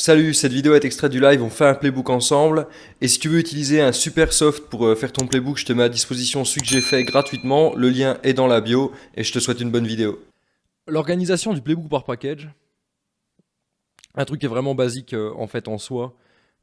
Salut, cette vidéo est extraite du live, on fait un playbook ensemble. Et si tu veux utiliser un super soft pour euh, faire ton playbook, je te mets à disposition celui que j'ai fait gratuitement. Le lien est dans la bio et je te souhaite une bonne vidéo. L'organisation du playbook par package, un truc qui est vraiment basique euh, en fait en soi,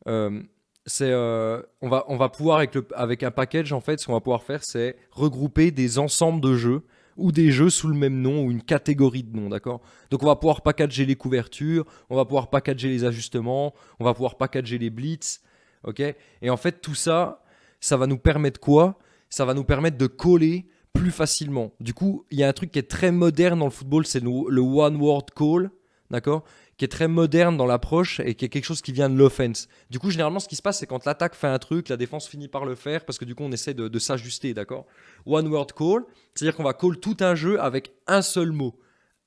euh, c'est on, va, on va pouvoir avec, le, avec un package en fait, ce qu'on va pouvoir faire c'est regrouper des ensembles de jeux ou des jeux sous le même nom ou une catégorie de noms, d'accord? Donc on va pouvoir packager les couvertures, on va pouvoir packager les ajustements, on va pouvoir packager les blitz, ok? Et en fait tout ça, ça va nous permettre quoi? Ça va nous permettre de coller plus facilement. Du coup, il y a un truc qui est très moderne dans le football, c'est le, le one word call, d'accord? Qui est très moderne dans l'approche et qui est quelque chose qui vient de l'offense. Du coup, généralement, ce qui se passe, c'est quand l'attaque fait un truc, la défense finit par le faire parce que du coup, on essaie de, s'ajuster, d'accord? One word call, c'est-à-dire qu'on va call tout un jeu avec un seul mot.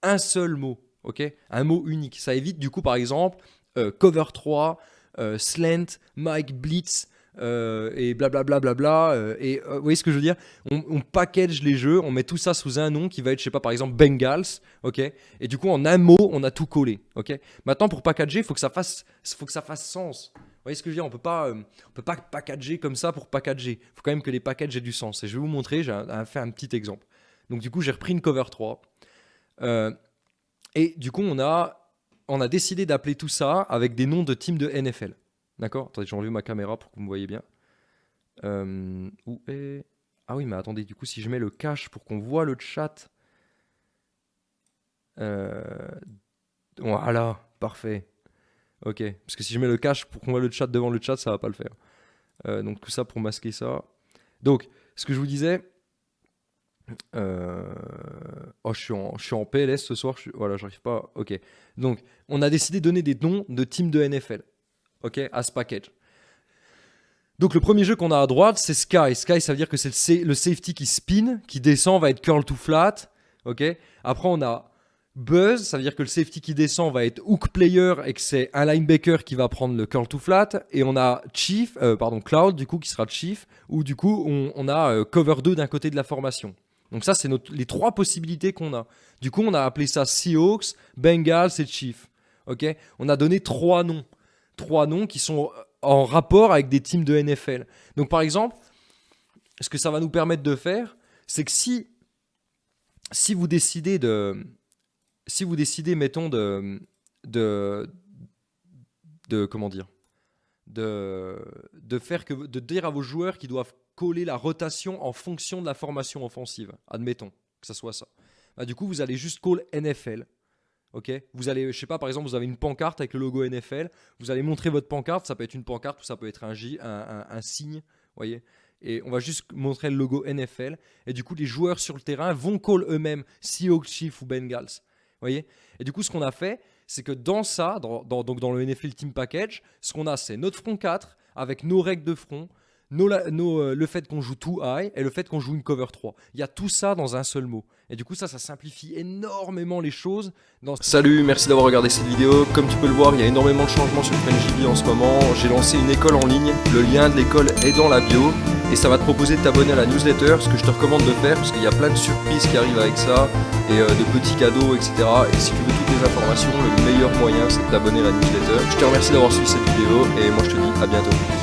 Un seul mot, ok? Un mot unique. Ça évite, du coup, par exemple, euh, cover 3, euh, slant, Mike Blitz, euh, et blablabla. Bla, bla, bla, euh, et euh, vous voyez ce que je veux dire? On, package les jeux, on met tout ça sous un nom qui va être, je sais pas, par exemple Bengals, ok? Et du coup, en un mot, on a tout collé, ok? Maintenant, pour packager, il faut que ça fasse, faut que ça fasse sens. Vous voyez ce que je veux dire? On peut pas, on peut pas packager comme ça pour packager. Il faut quand même que les packages aient du sens. Et je vais vous montrer. J'ai fait un petit exemple. Donc du coup, j'ai repris une cover 3. et du coup, on a, on a décidé d'appeler tout ça avec des noms de teams de NFL. D'accord Attendez, j'ai enlevé ma caméra pour que vous me voyez bien. Euh, où est... Ah oui, mais attendez, du coup, si je mets le cache pour qu'on voit le chat... Euh, voilà, parfait. Ok, parce que si je mets le cache pour qu'on voit le chat devant le chat, ça va pas le faire. Euh, donc tout ça pour masquer ça. Donc, ce que je vous disais... Oh, je suis, en, je PLS ce soir, je voilà, j'arrive pas... Ok, donc on a décidé de donner des noms de teams de NFL ok, à package. Donc le premier jeu qu'on a à droite, c'est Sky. Sky, ça veut dire que c'est le, safety qui spin, qui descend, va être curl to flat. ok? Après, on a Buzz, ça veut dire que le safety qui descend va être hook player et que c'est un linebacker qui va prendre le curl to flat. Et on a Chief, euh, pardon, Cloud, du coup, qui sera Chief, ou du coup, on, a euh, cover 2 d'un côté de la formation. Donc ça, c'est les trois possibilités qu'on a. Du coup, on a appelé ça Seahawks, Bengals et Chief. ok? On a donné trois noms trois noms qui sont en rapport avec des teams de NFL. Donc par exemple, ce que ça va nous permettre de faire, c'est que si, si vous décidez de... Si vous décidez, mettons, de... de, de comment dire de, de, faire que, de dire à vos joueurs qu'ils doivent coller la rotation en fonction de la formation offensive. Admettons que ça soit ça. Bah, du coup, vous allez juste call NFL Ok, vous allez, je sais pas, par exemple, vous avez une pancarte avec le logo NFL. Vous allez montrer votre pancarte. Ça peut être une pancarte ou ça peut être un, J, un, signe, voyez. Et on va juste montrer le logo NFL. Et du coup, les joueurs sur le terrain vont call eux-mêmes Seahawks, Chiefs ou Bengals. Voyez Et du coup, ce qu'on a fait, c'est que dans ça, donc dans le NFL Team Package, ce qu'on a, c'est notre front 4 avec nos règles de front, euh, le fait qu'on joue too high et le fait qu'on joue une cover 3. Il y a tout ça dans un seul mot. Et du coup, ça, ça simplifie énormément les choses. Dans... Salut, merci d'avoir regardé cette vidéo. Comme tu peux le voir, il y a énormément de changements sur FrenchDB en ce moment. J'ai lancé une école en ligne. Le lien de l'école est dans la bio. Et ça va te proposer de t'abonner à la newsletter, ce que je te recommande de faire, parce qu'il y a plein de surprises qui arrivent avec ça, et euh, de petits cadeaux, etc. Et si tu veux toutes les informations, le meilleur moyen, c'est de t'abonner à la newsletter. Je te remercie d'avoir suivi cette vidéo, et moi je te dis à bientôt.